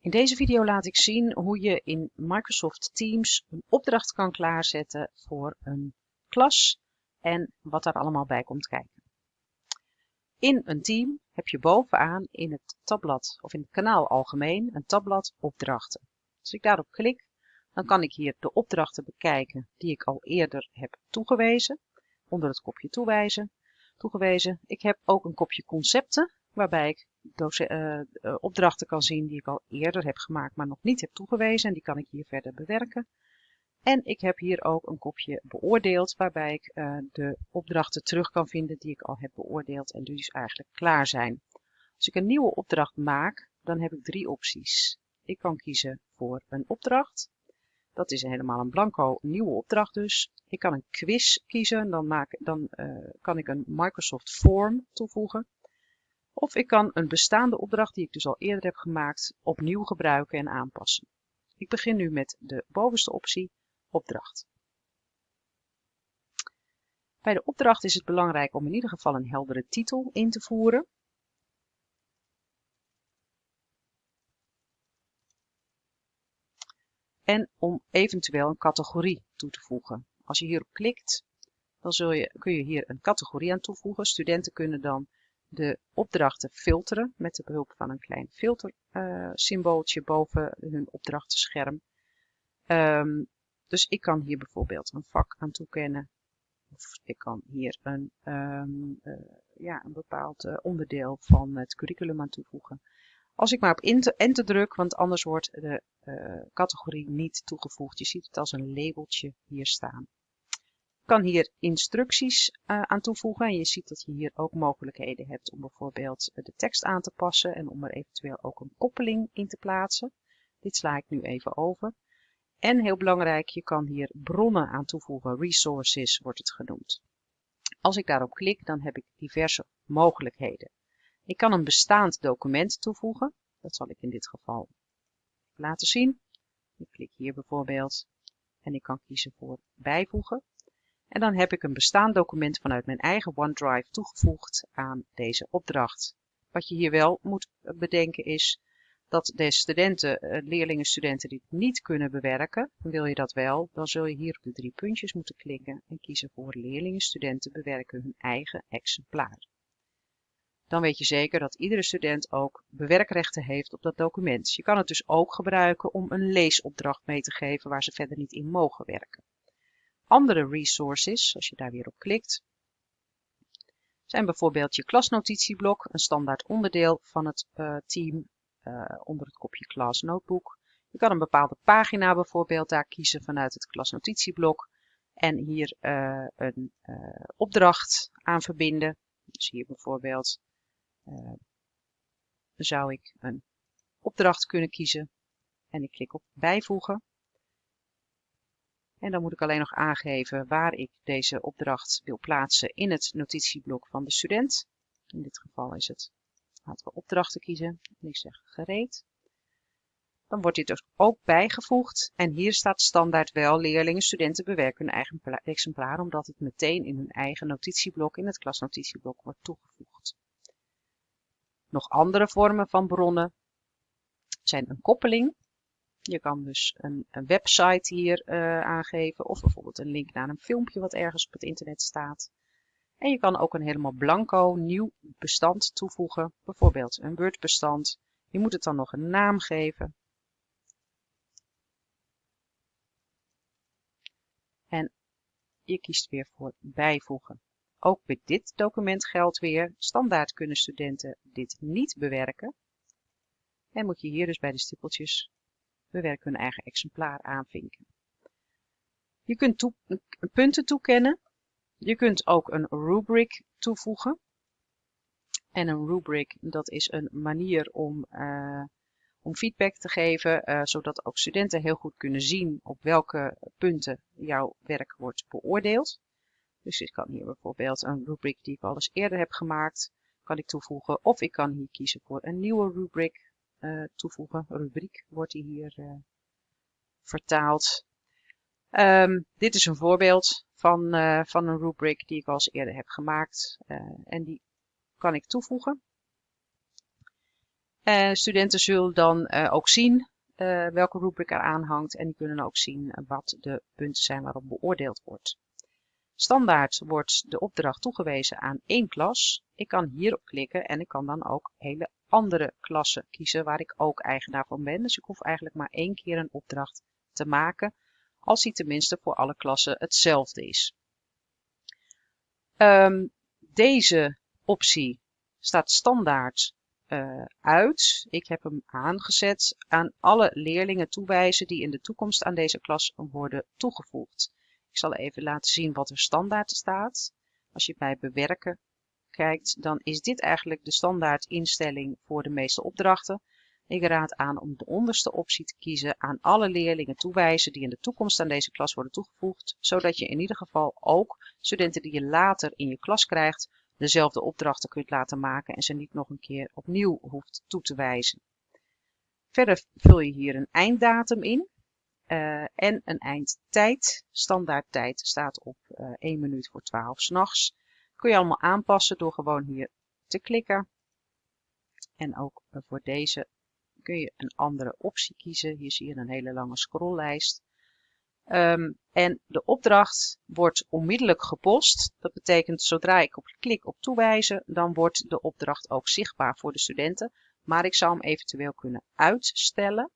In deze video laat ik zien hoe je in Microsoft Teams een opdracht kan klaarzetten voor een klas en wat daar allemaal bij komt kijken. In een team heb je bovenaan in het tabblad of in het kanaal algemeen een tabblad opdrachten. Als ik daarop klik, dan kan ik hier de opdrachten bekijken die ik al eerder heb toegewezen. Onder het kopje toewijzen, toegewezen. Ik heb ook een kopje concepten waarbij ik opdrachten kan zien die ik al eerder heb gemaakt, maar nog niet heb toegewezen. En die kan ik hier verder bewerken. En ik heb hier ook een kopje beoordeeld, waarbij ik uh, de opdrachten terug kan vinden die ik al heb beoordeeld en dus eigenlijk klaar zijn. Als ik een nieuwe opdracht maak, dan heb ik drie opties. Ik kan kiezen voor een opdracht. Dat is helemaal een blanco nieuwe opdracht dus. Ik kan een quiz kiezen, dan, maak, dan kan ik een Microsoft Form toevoegen. Of ik kan een bestaande opdracht die ik dus al eerder heb gemaakt opnieuw gebruiken en aanpassen. Ik begin nu met de bovenste optie, opdracht. Bij de opdracht is het belangrijk om in ieder geval een heldere titel in te voeren. En om eventueel een categorie toe te voegen. Als je hierop klikt, dan zul je, kun je hier een categorie aan toevoegen. Studenten kunnen dan de opdrachten filteren met de behulp van een klein filtersymbooltje uh, boven hun opdrachtenscherm. Um, dus ik kan hier bijvoorbeeld een vak aan toekennen. Of ik kan hier een, um, uh, ja, een bepaald uh, onderdeel van het curriculum aan toevoegen. Als ik maar op enter, druk, want anders wordt de categorie niet toegevoegd. Je ziet het als een labeltje hier staan kan hier instructies uh, aan toevoegen en je ziet dat je hier ook mogelijkheden hebt om bijvoorbeeld eh, de tekst aan te passen en om er eventueel ook een koppeling in te plaatsen. Dit sla ik nu even over. En heel belangrijk, je kan hier bronnen aan toevoegen, resources wordt het genoemd. Als ik daarop klik, dan heb ik diverse mogelijkheden. Ik kan een bestaand document toevoegen, dat zal ik in dit geval laten zien. Ik klik hier bijvoorbeeld en ik kan kiezen voor bijvoegen. En dan heb ik een bestaand document vanuit mijn eigen OneDrive toegevoegd aan deze opdracht. Wat je hier wel moet bedenken is dat de studenten, eh, leerlingen, studenten die het niet kunnen bewerken, wil je dat wel, dan zul je hier op de drie puntjes moeten klikken en kiezen voor leerlingen, studenten bewerken hun eigen exemplaar. Dan weet je zeker dat iedere student ook bewerkrechten heeft op dat document. Je kan het dus ook gebruiken om een leesopdracht mee te geven waar ze verder niet in mogen werken. Andere resources, als je daar weer op klikt, zijn bijvoorbeeld je klasnotitieblok, een standaard onderdeel van het uh, team uh, onder het kopje Class Notebook. Je kan een bepaalde pagina bijvoorbeeld daar kiezen vanuit het klasnotitieblok en hier uh, een opdracht aan verbinden. Dus hier bijvoorbeeld zou ik een opdracht kunnen kiezen en ik klik op bijvoegen. En dan moet ik alleen nog aangeven waar ik deze opdracht wil plaatsen in het notitieblok van de student. In dit geval is het, laten we opdrachten kiezen. En ik zeg gereed. Dan wordt dit dus ook bijgevoegd. En hier staat standaard wel leerlingen, studenten bewerken hun eigen exemplaar, omdat het meteen in hun eigen notitieblok, in het klasnotitieblok, wordt toegevoegd. Nog andere vormen van bronnen zijn een koppeling. Je kan dus een, een website hier uh, aangeven of bijvoorbeeld een link naar een filmpje wat ergens op het internet staat. En je kan ook een helemaal blanco nieuw bestand toevoegen, bijvoorbeeld een Word bestand. Je moet het dan nog een naam geven. En je kiest weer voor bijvoegen. Ook bij dit document geldt weer, standaard kunnen studenten dit niet bewerken. En moet je hier dus bij de stippeltjes bewerken hun eigen exemplaar aanvinken. Je kunt punten toekennen. Je kunt ook een rubric toevoegen. En een rubric, dat is een manier om, uh, om feedback te geven, uh, zodat ook studenten heel goed kunnen zien op welke punten jouw werk wordt beoordeeld. Dus ik kan hier bijvoorbeeld een rubric die ik al eens eerder heb gemaakt, kan ik toevoegen. Of ik kan hier kiezen voor een nieuwe rubric uh, toevoegen. Rubriek wordt die hier uh, vertaald. Um, dit is een voorbeeld van, uh, van een rubric die ik al eens eerder heb gemaakt. en die kan ik toevoegen. Studenten zullen dan ook zien welke rubric er aanhangt en die kunnen ook zien wat de punten zijn waarop beoordeeld wordt. Standaard wordt de opdracht toegewezen aan één klas. Ik kan hierop klikken en ik kan dan ook hele andere klassen kiezen waar ik ook eigenaar van ben. Dus ik hoef eigenlijk maar één keer een opdracht te maken als die tenminste voor alle klassen hetzelfde is. Um, deze optie staat standaard uh, uit. Ik heb hem aangezet aan alle leerlingen toewijzen die in de toekomst aan deze klas worden toegevoegd. Ik zal even laten zien wat er standaard staat. Als je bij bewerken kijkt, dan is dit eigenlijk de standaard instelling voor de meeste opdrachten. Ik raad aan om de onderste optie te kiezen aan alle leerlingen toewijzen die in de toekomst aan deze klas worden toegevoegd, zodat je in ieder geval ook studenten die je later in je klas krijgt, dezelfde opdrachten kunt laten maken en ze niet nog een keer opnieuw hoeft toe te wijzen. Verder vul je hier een einddatum in uh, en een eindtijd. Standaardtijd staat op uh, eh, 1 minuut voor 12 s'nachts. Kun je allemaal aanpassen door gewoon hier te klikken. En ook uh, voor deze kun je een andere optie kiezen. Hier zie je een hele lange scrolllijst. Um, en de opdracht wordt onmiddellijk gepost. Dat betekent zodra ik op klik op toewijzen, dan wordt de opdracht ook zichtbaar voor de studenten. Maar ik zou hem eventueel kunnen uitstellen.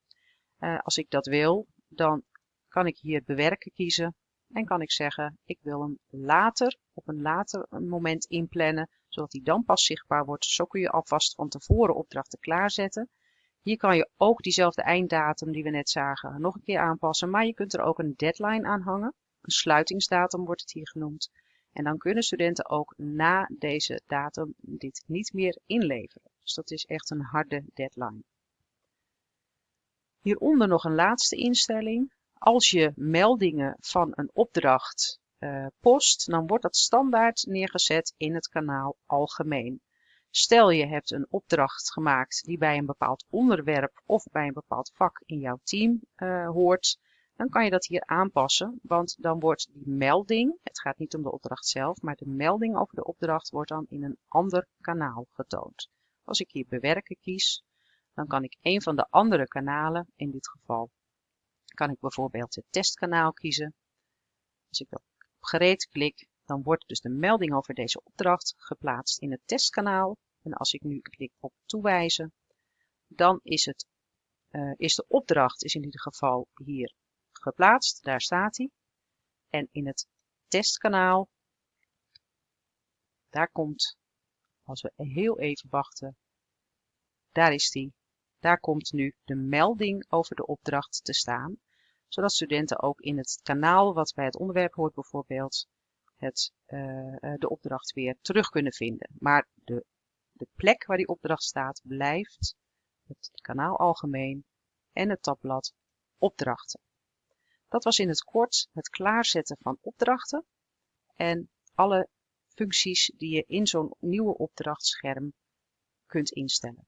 Als ik dat wil, dan kan ik hier bewerken kiezen. En kan ik zeggen, ik wil hem later, op een later moment inplannen, zodat hij dan pas zichtbaar wordt. Zo kun je alvast van tevoren opdrachten klaarzetten. Hier kan je ook diezelfde einddatum die we net zagen nog een keer aanpassen, maar je kunt er ook een deadline aan hangen. Een sluitingsdatum wordt het hier genoemd. En dan kunnen studenten ook na deze datum dit niet meer inleveren. Dus dat is echt een harde deadline. Hieronder nog een laatste instelling. Als je meldingen van een opdracht uh, post, dan wordt dat standaard neergezet in het kanaal Algemeen. Stel je hebt een opdracht gemaakt die bij een bepaald onderwerp of bij een bepaald vak in jouw team uh, hoort, dan kan je dat hier aanpassen, want dan wordt die melding, het gaat niet om de opdracht zelf, maar de melding over de opdracht wordt dan in een ander kanaal getoond. Als ik hier bewerken kies, dan kan ik een van de andere kanalen, in dit geval kan ik bijvoorbeeld het testkanaal kiezen. Als ik op gereed klik, dan wordt dus de melding over deze opdracht geplaatst in het testkanaal. En als ik nu klik op toewijzen, dan is, het, uh, is de opdracht is in ieder geval hier geplaatst. Daar staat hij. En in het testkanaal, daar komt, als we heel even wachten, daar is die. Daar komt nu de melding over de opdracht te staan, zodat studenten ook in het kanaal wat bij het onderwerp hoort bijvoorbeeld het, uh, de opdracht weer terug kunnen vinden. Maar de, de plek waar die opdracht staat blijft het kanaal algemeen en het tabblad opdrachten. Dat was in het kort het klaarzetten van opdrachten en alle functies die je in zo'n nieuwe opdrachtscherm kunt instellen.